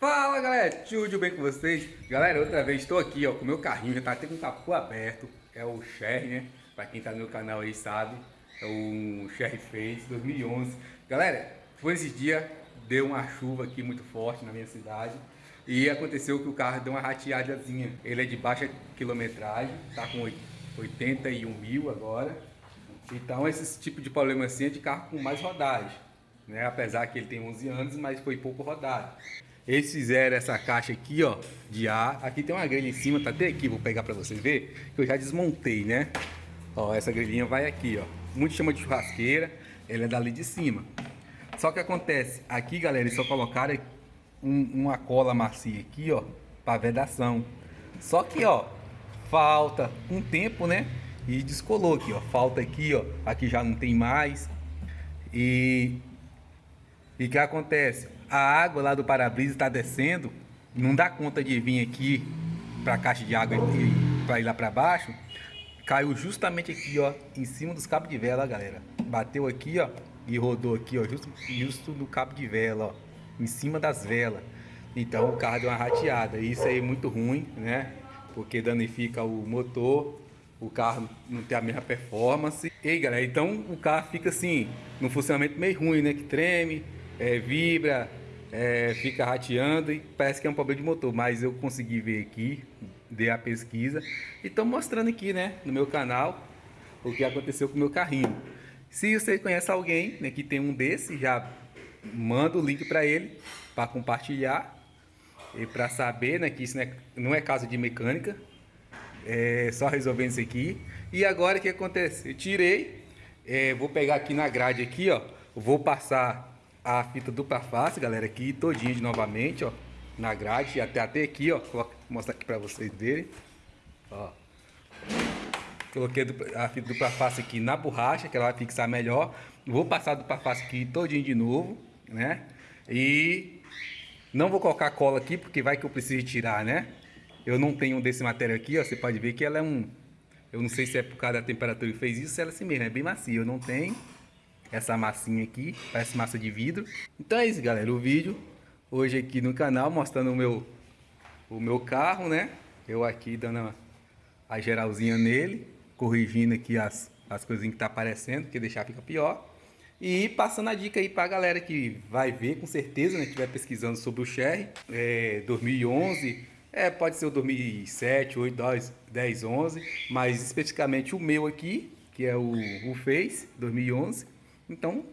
Fala galera, tudo bem com vocês? Galera, outra vez estou aqui ó, com o meu carrinho, já tá até com o capô aberto, é o Sherry, né? Pra quem tá no meu canal aí sabe, é o Sherry Face 2011. Galera, foi esse dia, deu uma chuva aqui muito forte na minha cidade e aconteceu que o carro deu uma rateadazinha. Ele é de baixa quilometragem, tá com 81 mil agora. Então esse tipo de problema assim é de carro com mais rodagem. Né? Apesar que ele tem 11 anos, mas foi pouco rodado. Eles fizeram essa caixa aqui, ó, de ar. Aqui tem uma grelha em cima, tá até aqui, vou pegar para vocês verem, que eu já desmontei, né? Ó, essa grelhinha vai aqui, ó. Muito chama de churrasqueira, ela é dali de cima. Só que acontece, aqui, galera, eles só colocaram um, uma cola macia aqui, ó, para vedação. Só que, ó, falta um tempo, né? E descolou aqui, ó. Falta aqui, ó. Aqui já não tem mais. E e o que acontece? A água lá do para-brisa está descendo, não dá conta de vir aqui para a caixa de água e para ir lá para baixo. Caiu justamente aqui, ó, em cima dos cabos de vela, galera. Bateu aqui, ó, e rodou aqui, ó, justo, justo no cabo de vela, ó, em cima das velas. Então o carro deu uma rateada. Isso aí é muito ruim, né? Porque danifica o motor, o carro não tem a mesma performance. E aí, galera, então o carro fica assim, no funcionamento meio ruim, né? Que treme, é, vibra, é, fica rateando e parece que é um problema de motor, mas eu consegui ver aqui, dei a pesquisa e estou mostrando aqui, né, no meu canal, o que aconteceu com o meu carrinho. Se você conhece alguém né, que tem um desse, já manda o link para ele, para compartilhar e para saber né, que isso não é, não é caso de mecânica, é só resolvendo isso aqui. E agora o que acontece? Eu tirei, é, vou pegar aqui na grade aqui, ó, vou passar a fita dupla face, galera, aqui todinha de novamente, ó, na grade, até até aqui, ó, vou mostrar aqui para vocês verem, ó. Coloquei a fita dupla face aqui na borracha, que ela vai fixar melhor. Vou passar a dupla face aqui todinho de novo, né? E não vou colocar cola aqui, porque vai que eu preciso tirar, né? Eu não tenho desse material aqui, ó, você pode ver que ela é um... Eu não sei se é por causa da temperatura que fez isso, ela é assim mesmo, é bem macia, eu não tenho essa massinha aqui, parece massa de vidro. Então é isso, galera, o vídeo hoje aqui no canal mostrando o meu o meu carro, né? Eu aqui dando a geralzinha nele, corrigindo aqui as, as coisinhas que tá aparecendo, que deixar fica pior. E passando a dica aí pra galera que vai ver, com certeza, né? Que estiver pesquisando sobre o Sherry, é, 2011, é, pode ser o 2007, 8, 10, 10, 11, mas especificamente o meu aqui, que é o, o Face 2011, então,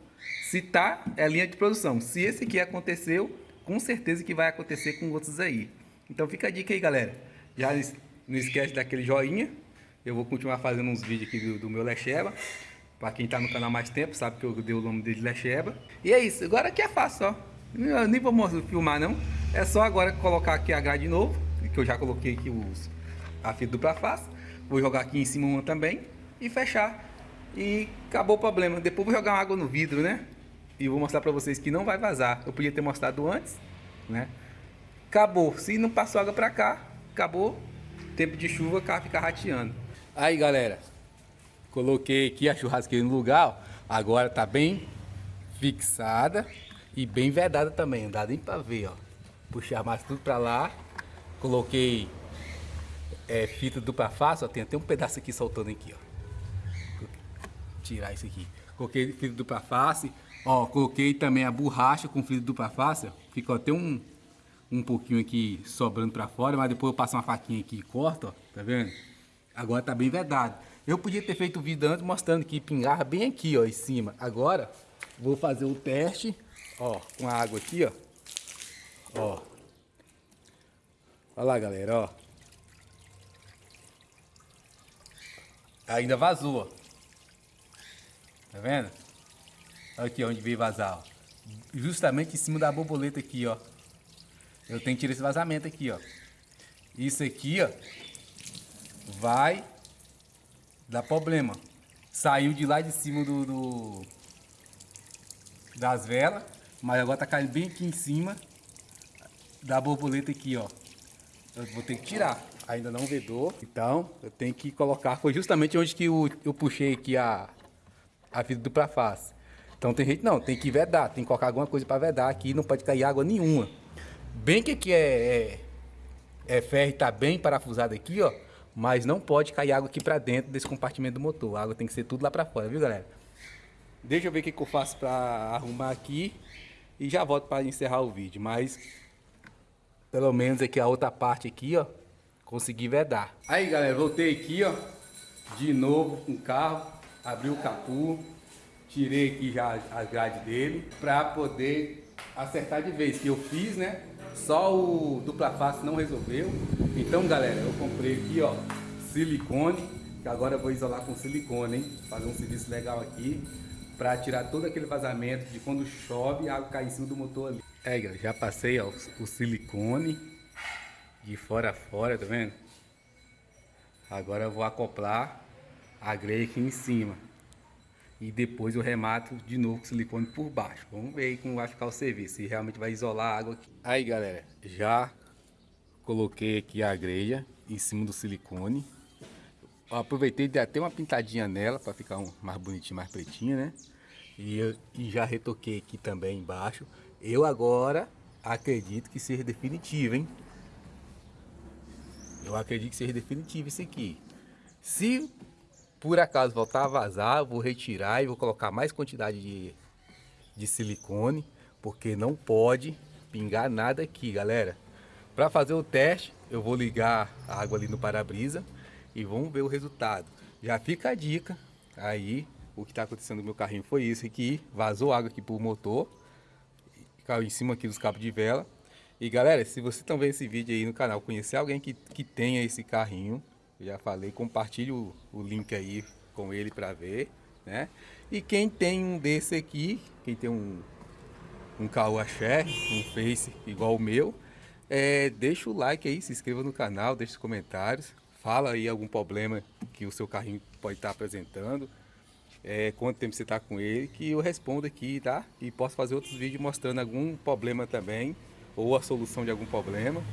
se tá, é linha de produção. Se esse aqui aconteceu, com certeza que vai acontecer com outros aí. Então fica a dica aí, galera. Já não esquece daquele joinha. Eu vou continuar fazendo uns vídeos aqui do, do meu Lecheba. Para quem tá no canal mais tempo, sabe que eu dei o nome dele de Lecheba. E é isso. Agora aqui é fácil, ó. Eu nem vou filmar, não. É só agora colocar aqui a grade de novo. Que eu já coloquei aqui os, a fita dupla face. Vou jogar aqui em cima uma também. E fechar. E acabou o problema. Depois vou jogar uma água no vidro, né? E vou mostrar pra vocês que não vai vazar. Eu podia ter mostrado antes, né? Acabou. Se não passou água pra cá, acabou. Tempo de chuva, o carro fica rateando. Aí, galera. Coloquei aqui a churrasqueira no lugar, ó. Agora tá bem fixada e bem vedada também. Não dá nem pra ver, ó. Puxar mais tudo pra lá. Coloquei é, fita dupla face, ó. Tem até um pedaço aqui soltando aqui, ó tirar isso aqui. Coloquei fita dupla face, ó, coloquei também a borracha com fita dupla face, ficou até um, um pouquinho aqui sobrando para fora, mas depois eu passo uma faquinha aqui e corto, ó, tá vendo? Agora tá bem vedado. Eu podia ter feito o vídeo antes mostrando que pingava bem aqui, ó, em cima. Agora, vou fazer o teste, ó, com a água aqui, ó. Ó. Olha lá, galera, ó. Ainda vazou, ó. Tá vendo? Aqui onde veio vazar, ó. Justamente em cima da borboleta aqui, ó. Eu tenho que tirar esse vazamento aqui, ó. Isso aqui, ó, vai dar problema. Saiu de lá de cima do, do das velas, mas agora tá caindo bem aqui em cima da borboleta aqui, ó. Eu vou ter que tirar. Ainda não vedou, então eu tenho que colocar. Foi justamente onde que eu, eu puxei aqui a, a fita dupla face. Então tem gente, não, tem que vedar, tem que colocar alguma coisa para vedar aqui, não pode cair água nenhuma. Bem que aqui é, é, é ferro e tá bem parafusado aqui, ó. Mas não pode cair água aqui pra dentro desse compartimento do motor. A água tem que ser tudo lá pra fora, viu, galera? Deixa eu ver o que, que eu faço pra arrumar aqui. E já volto para encerrar o vídeo. Mas, pelo menos aqui a outra parte aqui, ó. Consegui vedar. Aí, galera, voltei aqui, ó. De novo com o carro. Abri o capô. Tirei aqui já as grades dele. Pra poder acertar de vez. Que eu fiz, né? Só o dupla face não resolveu. Então, galera, eu comprei aqui, ó, silicone, que agora eu vou isolar com silicone, hein? Fazer um serviço legal aqui, para tirar todo aquele vazamento de quando chove, a água cai em cima do motor ali. É, galera, já passei, ó, o silicone de fora a fora, tá vendo? Agora eu vou acoplar a grelha aqui em cima. E depois eu remato de novo com silicone por baixo. Vamos ver como vai ficar o serviço. Se realmente vai isolar a água aqui. Aí galera, já coloquei aqui a grelha em cima do silicone. Eu aproveitei de até uma pintadinha nela para ficar um, mais bonitinho, mais pretinha, né? E, eu, e já retoquei aqui também embaixo. Eu agora acredito que seja definitivo, hein? Eu acredito que seja definitivo isso aqui. Se por acaso voltar a vazar, vou retirar e vou colocar mais quantidade de, de silicone, porque não pode pingar nada aqui, galera. Para fazer o teste, eu vou ligar a água ali no para-brisa e vamos ver o resultado. Já fica a dica aí, o que está acontecendo no meu carrinho foi isso aqui, vazou água aqui pro motor, caiu em cima aqui dos cabos de vela. E galera, se você também esse vídeo aí no canal, conhecer alguém que, que tenha esse carrinho, já falei, compartilhe o, o link aí com ele para ver, né? E quem tem um desse aqui, quem tem um, um Share, um Face igual o meu, é, deixa o like aí, se inscreva no canal, deixa os comentários, fala aí algum problema que o seu carrinho pode estar apresentando, é, quanto tempo você está com ele, que eu respondo aqui, tá? E posso fazer outros vídeos mostrando algum problema também, ou a solução de algum problema,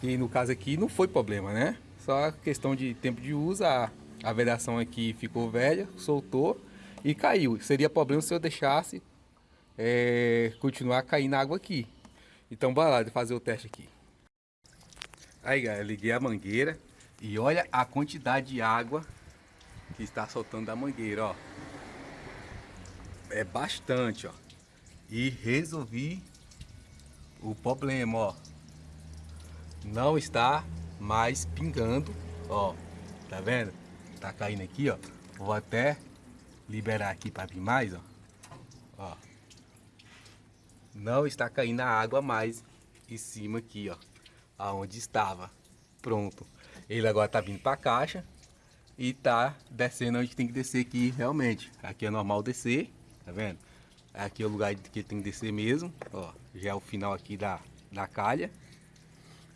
que no caso aqui não foi problema, né? Só questão de tempo de uso, a, a vedação aqui ficou velha, soltou e caiu. Seria problema se eu deixasse é, continuar caindo água aqui. Então bora lá fazer o teste aqui. Aí galera, liguei a mangueira e olha a quantidade de água que está soltando da mangueira, ó. É bastante, ó. E resolvi o problema, ó. Não está mais pingando, ó, tá vendo? Tá caindo aqui, ó. Vou até liberar aqui para vir mais, ó. Ó. Não está caindo a água mais em cima aqui, ó. Aonde estava. Pronto. Ele agora tá vindo para a caixa e tá descendo onde tem que descer aqui realmente. Aqui é normal descer, tá vendo? Aqui é o lugar que tem que descer mesmo, ó. Já é o final aqui da, da calha.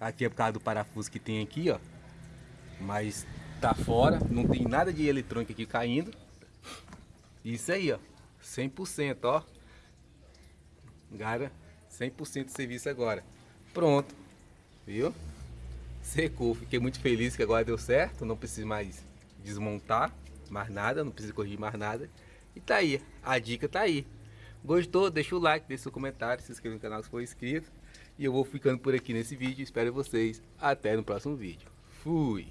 Aqui é por causa do parafuso que tem aqui, ó. Mas tá fora, não tem nada de eletrônica aqui caindo. Isso aí, ó. 100%, ó. Gara, 100% de serviço agora. Pronto. Viu? Secou. Fiquei muito feliz que agora deu certo. Não preciso mais desmontar mais nada. Não preciso corrigir mais nada. E tá aí. A dica tá aí. Gostou? Deixa o like, deixa o comentário, se inscreva no canal se for inscrito. E eu vou ficando por aqui nesse vídeo. Espero vocês até no próximo vídeo. Fui!